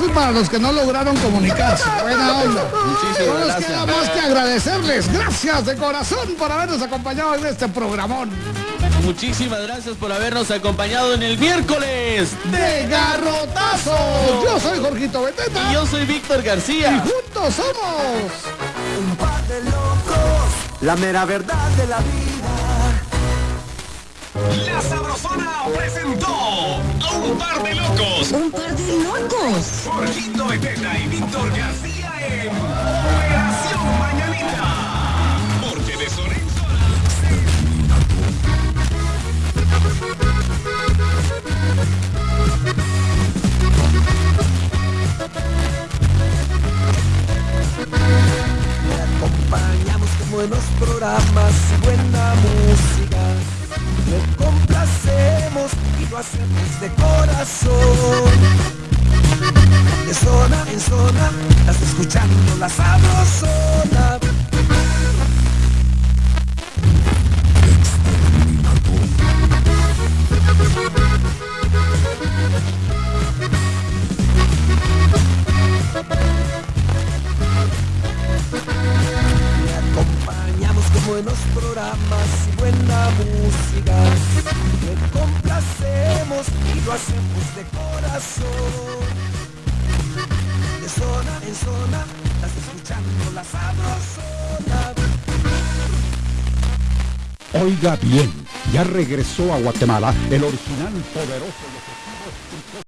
Eso es para los que no lograron comunicarse. Buena onda. Muchísimas No nos gracias. queda más que agradecerles. Gracias de corazón por habernos acompañado en este programón. Muchísimas gracias por habernos acompañado en el miércoles. De garrotazo. Yo soy Jorgito Beteta. Y yo soy Víctor Y García. juntos somos. Un par de locos, la mera verdad de la vida. La Sabrosona presentó a un par de locos. Un par Jorgito Beteta y Víctor García en Operación Mañanita. Porque de sol en acompañamos con buenos programas y buena música. Te complacemos y lo hacemos de corazón. De zona en zona, estás escuchando la sabrosona. Buenos programas y buena música. Te complacemos y lo hacemos de corazón. Oiga bien, ya regresó a Guatemala el original poderoso